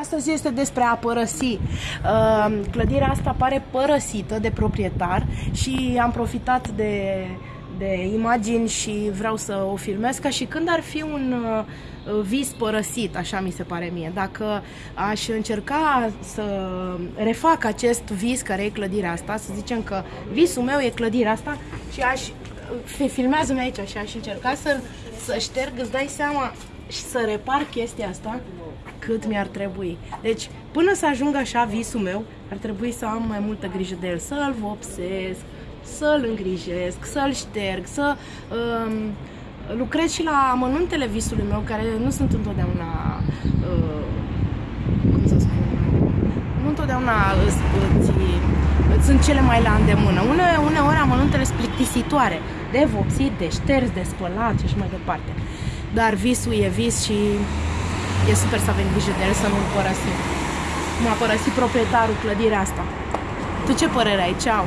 Astăzi este despre a părăsi. Uh, clădirea asta pare părăsită de proprietar și am profitat de, de imagini și vreau să o filmez ca și când ar fi un uh, vis părăsit, așa mi se pare mie. Dacă aș încerca să refac acest vis care e clădirea asta, să zicem că visul meu e clădirea asta și aș filmează-mi aici și aș încerca să, să șterg, îți dai seama și să repar chestia asta cât mi-ar trebui. Deci, până să ajung așa visul meu, ar trebui să am mai multă grijă de el, să-l vopsesc, să-l îngrijesc, să-l șterg, să um, lucrez și la amănuntele visului meu, care nu sunt întotdeauna uh, cum să spun, nu întotdeauna îți, îți, îți sunt cele mai la îndemână. Une, uneori amănuntele sunt plictisitoare, de vopsit, de șters, de spălat și așa mai departe. Dar visul e vis și e super să avem grijă de el, să nu-l părăsim. M-a părăsit proprietarul clădirea asta. Tu ce părere ai? Ceau!